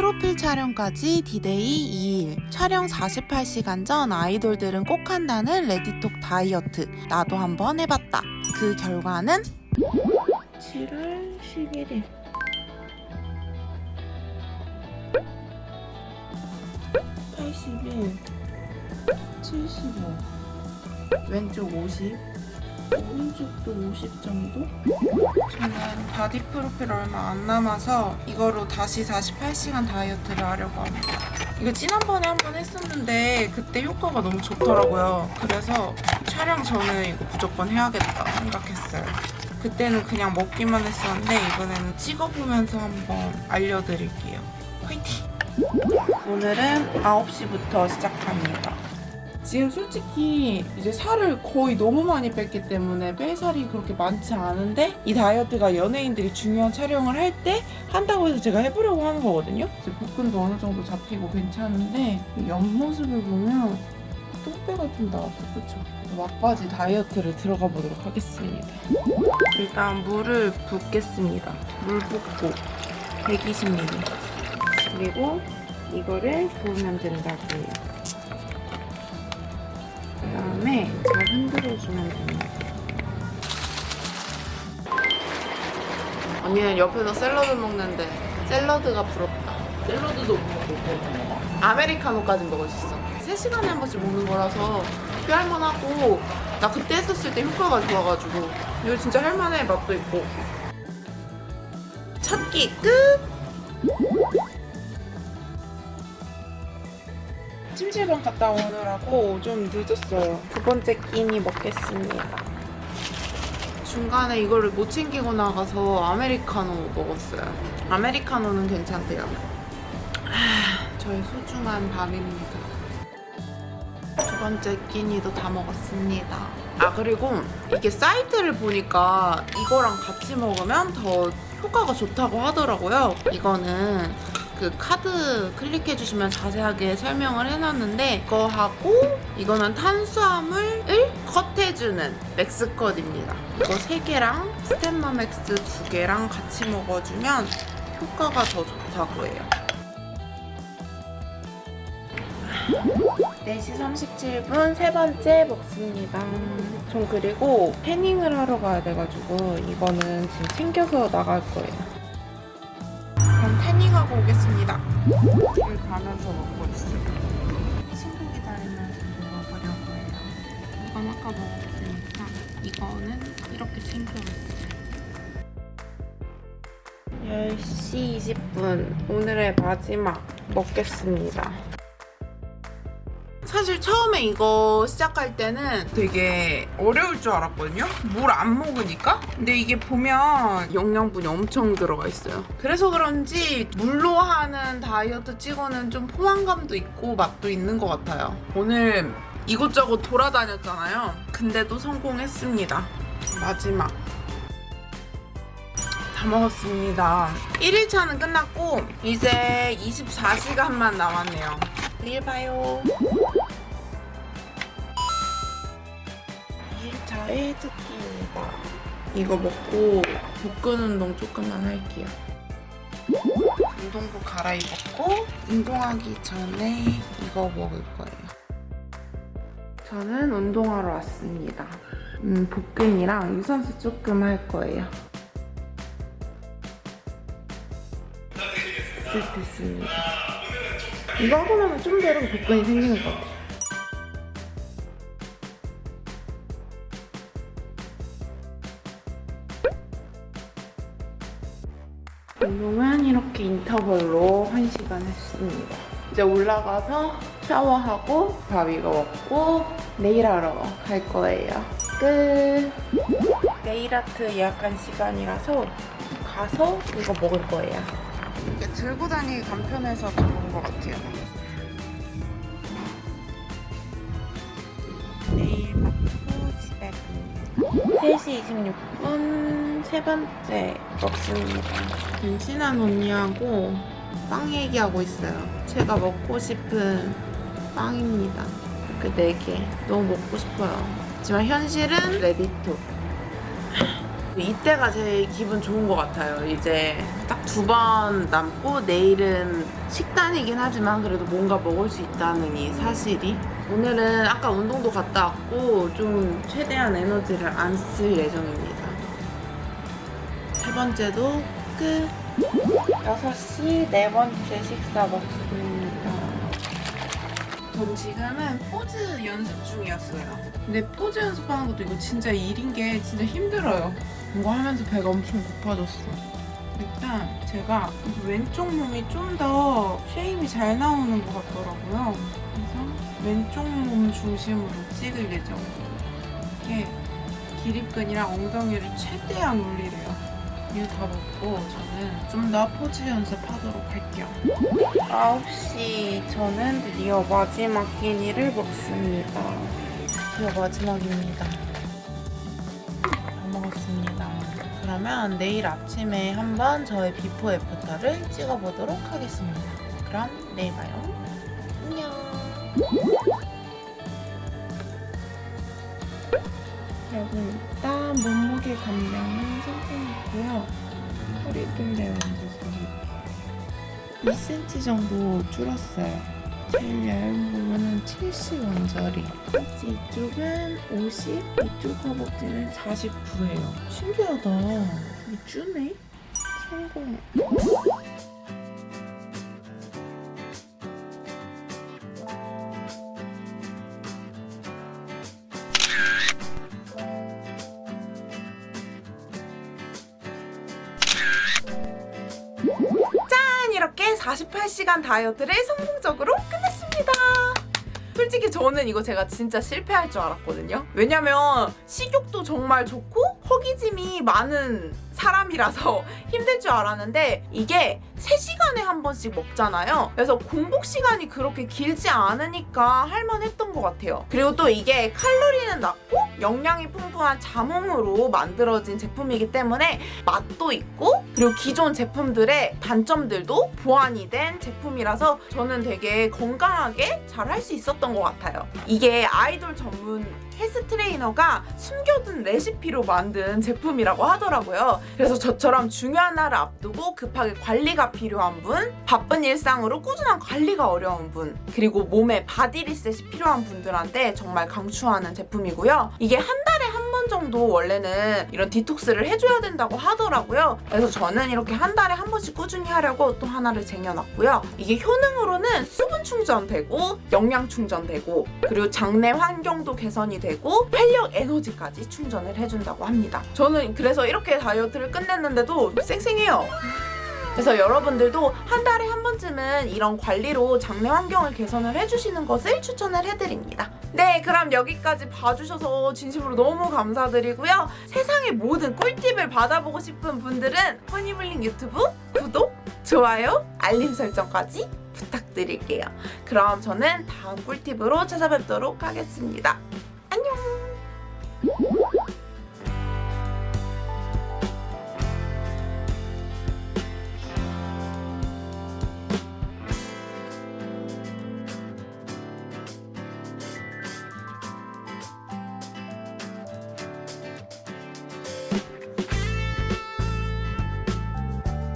프로필 촬영까지 디데이 2일. 촬영 48시간 전 아이돌들은 꼭 한다는 레디톡 다이어트. 나도 한번 해봤다. 그 결과는 7월 11일. 81, 75, 왼쪽 50, 오 른쪽도 50 정도? 저는 바디 프로필 얼마 안 남아서 이거로 다시 48시간 다이어트를 하려고 합니다. 이거 지난번에 한 번 했었는데 그때 효과가 너무 좋더라고요. 그래서 촬영 전에 이거 무조건 해야겠다 생각했어요. 그때는 그냥 먹기만 했었는데 이번에는 찍어보면서 한번 알려드릴게요. 화이팅! 오늘은 9시부터 시작합니다. 지금 솔직히 이제 살을 거의 너무 많이 뺐기 때문에 뺄 살이 그렇게 많지 않은데 이 다이어트가 연예인들이 중요한 촬영을 할 때 한다고 해서 제가 해보려고 하는 거거든요. 이제 복근도 어느 정도 잡히고 괜찮은데 이 옆모습을 보면 똥배가 좀 나왔어, 그쵸? 막바지 다이어트를 들어가 보도록 하겠습니다. 일단 물을 붓겠습니다. 물 붓고 120ml. 그리고 이거를 부으면 된다고 해요. 그 다음에 잘 흔들어주면 됩니다. 언니는 옆에서 샐러드 먹는데 샐러드가 부럽다. 샐러드도 못 먹고 아메리카노까지 먹을 수 있어. 3시간에 한 번씩 먹는 거라서 꽤 할만하고 나 그때 했었을 때 효과가 좋아가지고 이거 진짜 할만해 맛도 있고 첫끼 끝! 찜질방 갔다 오느라고 좀 늦었어요. 두 번째 끼니 먹겠습니다. 중간에 이거를 못 챙기고 나가서 아메리카노 먹었어요. 아메리카노는 괜찮대요. 아, 저의 소중한 밤입니다. 두 번째 끼니도 다 먹었습니다. 아 그리고 이게 사이트를 보니까 이거랑 같이 먹으면 더 효과가 좋다고 하더라고요. 이거는 그 카드 클릭해 주시면 자세하게 설명을 해놨는데 이거하고 이거는 탄수화물을 컷해주는 맥스컷입니다. 이거 3개랑 스텐마맥스 2개랑 같이 먹어주면 효과가 더 좋다고 해요. 4시 37분 세 번째 먹습니다. 전 그리고 태닝을 하러 가야 돼가지고 이거는 지금 챙겨서 나갈 거예요. 태닝하고 오겠습니다. 여기 가면서 먹고 있어요. 친구 기다리면서 먹어보려고 해요. 이건 아까 먹었으니까 이거는 이렇게 챙겨왔어요. 10시 20분 오늘의 마지막 먹겠습니다. 사실 처음에 이거 시작할 때는 되게 어려울 줄 알았거든요. 물 안 먹으니까. 근데 이게 보면 영양분이 엄청 들어가 있어요. 그래서 그런지 물로 하는 다이어트 찍어는 좀 포만감도 있고 맛도 있는 것 같아요. 오늘 이곳저곳 돌아다녔잖아요. 근데도 성공했습니다. 마지막. 다 먹었습니다. 1일차는 끝났고 이제 24시간만 남았네요. 내일 봐요. 2일차의 특기입니다. 이거 먹고 복근 운동 조금만 할게요. 운동복 갈아입었고 운동하기 전에 이거 먹을 거예요. 저는 운동하러 왔습니다. 음, 복근이랑 유산소 조금 할 거예요. 됐습니다. 이거 하고 나면 좀 되면 복근이 생기는 것 같아요. 운동은 이렇게 인터벌로 1시간 했습니다. 이제 올라가서 샤워하고 밥 이거 먹고 네일 하러 갈 거예요. 끝! 네일 아트 예약한 시간이라서 가서 이거 먹을 거예요. 이게 들고 다니기 간편해서 좋은 것 같아요. 내일 먹고 집에 갑니다. 3시 26분 세 번째 먹습니다. 친한 언니하고 빵 얘기하고 있어요. 제가 먹고 싶은 빵입니다. 그 4개. 너무 먹고 싶어요. 하지만 현실은 레디토. 이때가 제일 기분 좋은 것 같아요. 이제 딱 두 번 남고 내일은 식단이긴 하지만 그래도 뭔가 먹을 수 있다는 이 사실이 오늘은 아까 운동도 갔다 왔고 좀 최대한 에너지를 안 쓸 예정입니다. 세 번째도 끝. 6시 네 번째 식사 먹습니다. 전 지금은 포즈 연습 중이었어요. 근데 포즈 연습하는 것도 이거 진짜 일인 게 진짜 힘들어요. 이거 하면서 배가 엄청 고파졌어. 일단 제가 왼쪽 몸이 좀 더 shape이 잘 나오는 것 같더라고요. 왼쪽 몸 중심으로 찍을 예정이에요. 이게 기립근이랑 엉덩이를 최대한 올리래요. 이거 다 먹고 저는 좀 더 포즈 연습하도록 할게요. 9시 저는 드디어 마지막 끼니를 먹습니다. 드디어 마지막입니다. 다 먹었습니다. 그러면 내일 아침에 한번 저의 before after를 찍어보도록 하겠습니다. 그럼 내일 봐요. 안녕. 여러분 일단 몸무게 감량은 성공했고요. 허리둘레 완주술이 2cm 정도 줄었어요. 제일 얇은 부분은 70 원짜리. 이쪽은 50, 이쪽 허벅지는 49예요. 신기하다. 이 주네? 성공. 48시간 다이어트를 성공적으로 끝냈습니다. 솔직히 저는 이거 제가 진짜 실패할 줄 알았거든요. 왜냐면 식욕도 정말 좋고 허기짐이 많은 사람이라서 힘들 줄 알았는데 이게 3시간에 한 번씩 먹잖아요. 그래서 공복 시간이 그렇게 길지 않으니까 할만했던 것 같아요. 그리고 또 이게 칼로리는 낮고 영양이 풍부한 자몽으로 만들어진 제품이기 때문에 맛도 있고 그리고 기존 제품들의 단점들도 보완이 된 제품이라서 저는 되게 건강하게 잘 할 수 있었던 것 같아요. 이게 아이돌 전문 헬스 트레이너가 숨겨둔 레시피로 만든 제품이라고 하더라고요. 그래서 저처럼 중요한 날을 앞두고 급하게 관리가 필요한 분, 바쁜 일상으로 꾸준한 관리가 어려운 분, 그리고 몸에 body reset이 필요한 분들한테 정말 강추하는 제품이고요. 이게 한번 정도 원래는 이런 디톡스를 해줘야 된다고 하더라고요. 그래서 저는 이렇게 한 달에 한 번씩 꾸준히 하려고 또 하나를 쟁여놨고요. 이게 효능으로는 수분 충전되고 영양 충전되고 그리고 장내 환경도 개선이 되고 활력 에너지까지 충전을 해준다고 합니다. 저는 그래서 이렇게 다이어트를 끝냈는데도 쌩쌩해요. 그래서 여러분들도 한 달에 한 번쯤은 이런 관리로 장내 환경을 개선을 해주시는 것을 추천을 해드립니다. 네, 그럼 여기까지 봐주셔서 진심으로 너무 감사드리고요. 세상의 모든 꿀팁을 받아보고 싶은 분들은 허니블링 유튜브 구독, 좋아요, 알림 설정까지 부탁드릴게요. 그럼 저는 다음 꿀팁으로 찾아뵙도록 하겠습니다.